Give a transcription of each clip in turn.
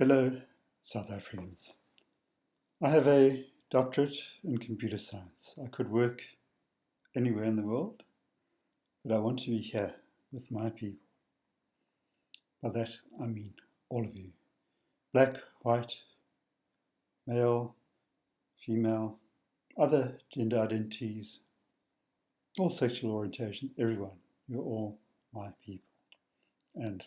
Fellow South Africans, I have a doctorate in computer science. I could work anywhere in the world, but I want to be here with my people. By that I mean all of you. Black, white, male, female, other gender identities, all sexual orientations, everyone. You're all my people. And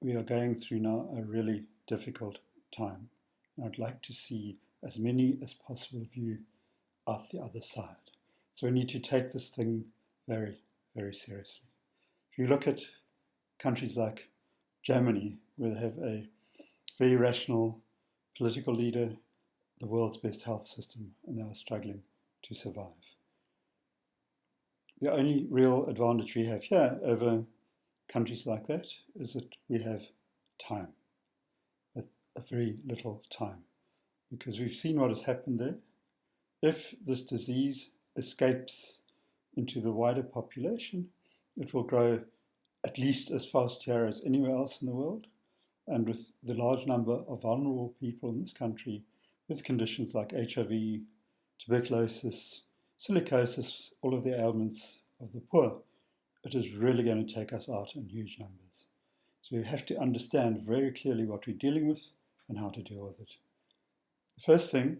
we are going through now a really difficult time. And I'd like to see as many as possible of you out the other side. So we need to take this thing very, very seriously. If you look at countries like Germany, where they have a very rational political leader, the world's best health system, and they are struggling to survive. The only real advantage we have here over countries like that is that we have time, a, a very little time, because we've seen what has happened there. If this disease escapes into the wider population, it will grow at least as fast here as anywhere else in the world. And with the large number of vulnerable people in this country with conditions like HIV, tuberculosis, silicosis, all of the ailments of the poor, it is really going to take us out in huge numbers. So we have to understand very clearly what we're dealing with and how to deal with it. The first thing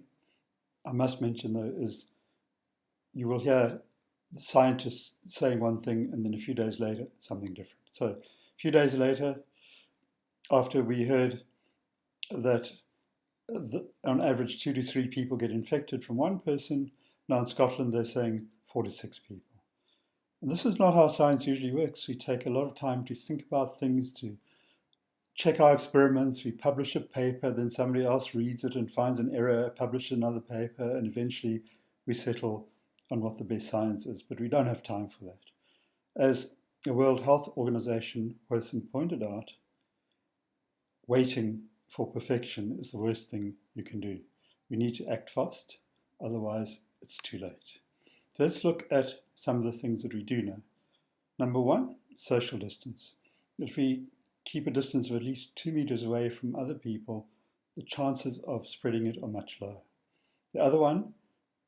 I must mention though is you will hear scientists saying one thing and then a few days later something different. So a few days later, after we heard that the, on average two to three people get infected from one person, now in Scotland they're saying four to six people. This is not how science usually works. We take a lot of time to think about things, to check our experiments, we publish a paper, then somebody else reads it and finds an error, publish another paper, and eventually we settle on what the best science is. But we don't have time for that. As the World Health Organization person pointed out, waiting for perfection is the worst thing you can do. We need to act fast, otherwise it's too late. So let's look at some of the things that we do know. Number one, social distance. If we keep a distance of at least two meters away from other people, the chances of spreading it are much lower. The other one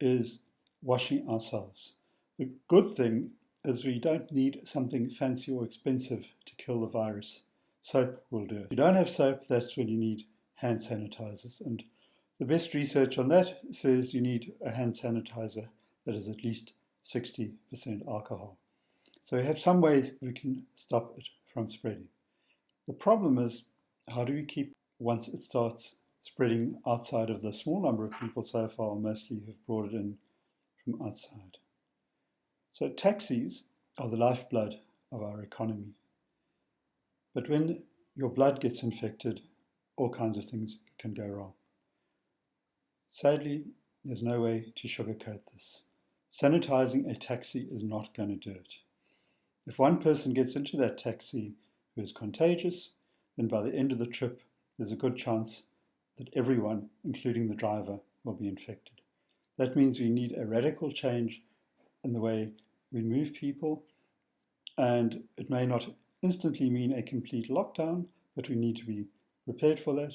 is washing ourselves. The good thing is we don't need something fancy or expensive to kill the virus. Soap will do. If you don't have soap, that's when you need hand sanitizers. And the best research on that says you need a hand sanitizer that is at least 60% alcohol. So we have some ways we can stop it from spreading. The problem is, how do we keep, once it starts spreading outside of the small number of people so far, mostly who've brought it in from outside. So taxis are the lifeblood of our economy. But when your blood gets infected, all kinds of things can go wrong. Sadly, there's no way to sugarcoat this. Sanitizing a taxi is not going to do it. If one person gets into that taxi who is contagious, then by the end of the trip, there's a good chance that everyone, including the driver, will be infected. That means we need a radical change in the way we move people, and it may not instantly mean a complete lockdown, but we need to be prepared for that,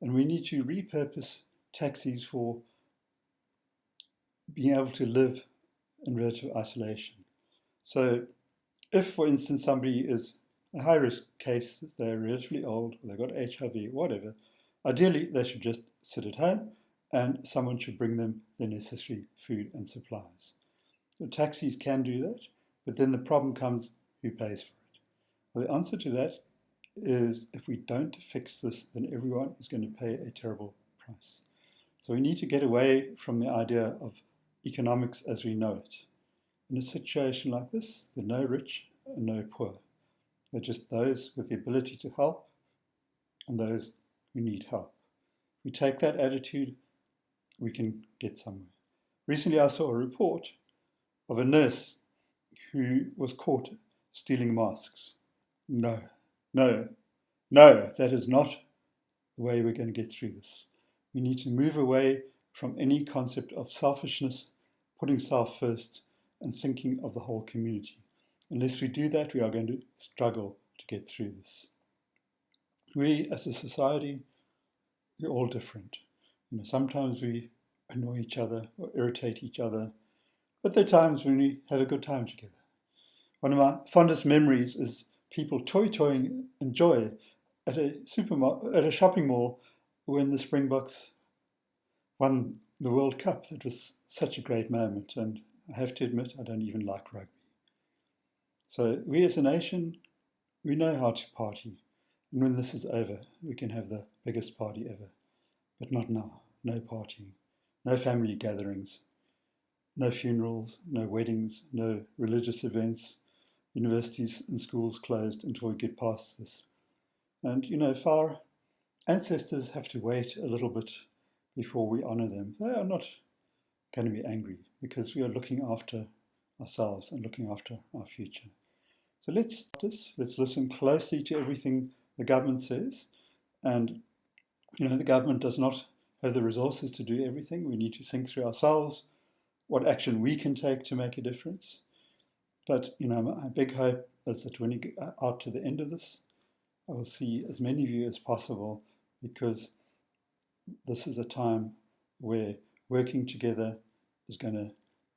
and we need to repurpose taxis for being able to live in relative isolation. So if, for instance, somebody is a high-risk case, they're relatively old, they've got HIV, whatever, ideally they should just sit at home and someone should bring them the necessary food and supplies. So taxis can do that, but then the problem comes, who pays for it? Well, the answer to that is if we don't fix this, then everyone is going to pay a terrible price. So we need to get away from the idea of economics as we know it. In a situation like this, there are no rich and no poor. They're just those with the ability to help and those who need help. If we take that attitude, we can get somewhere. Recently, I saw a report of a nurse who was caught stealing masks. No, no, no, that is not the way we're going to get through this. We need to move away from any concept of selfishness putting self first and thinking of the whole community. Unless we do that, we are going to struggle to get through this. we as a society, we're all different. You know, sometimes we annoy each other or irritate each other, but there are times when we have a good time together. One of my fondest memories is people toyi-toying in joy at a at a shopping mall when the Springboks won the World Cup. That was such a great moment, and I have to admit, I don't even like rugby. So we as a nation, we know how to party. And when this is over, we can have the biggest party ever. But not now. No partying, no family gatherings, no funerals, no weddings, no religious events. Universities and schools closed until we get past this. And, you know, if our ancestors have to wait a little bit before we honor them, they are not going to be angry because we are looking after ourselves and looking after our future. So let's this, let's listen closely to everything the government says. And you know, the government does not have the resources to do everything. We need to think through ourselves what action we can take to make a difference. But you know, my big hope is that when you get out to the end of this, I will see as many of you as possible because this is a time where working together is going to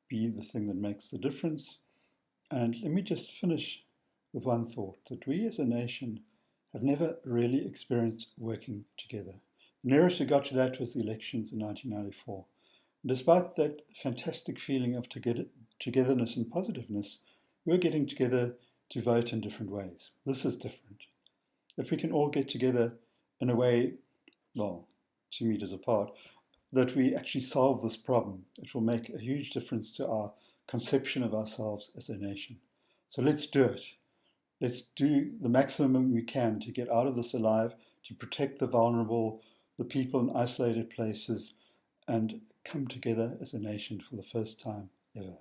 be the thing that makes the difference. And let me just finish with one thought that we as a nation have never really experienced working together. The nearest we got to that was the elections in 1994. And despite that fantastic feeling of together, togetherness and positiveness, we we're getting together to vote in different ways. This is different if we can all get together in a way, well, two meters apart, that we actually solve this problem, it will make a huge difference to our conception of ourselves as a nation. So let's do it. Let's do the maximum we can to get out of this alive, to protect the vulnerable, the people in isolated places, and come together as a nation for the first time ever.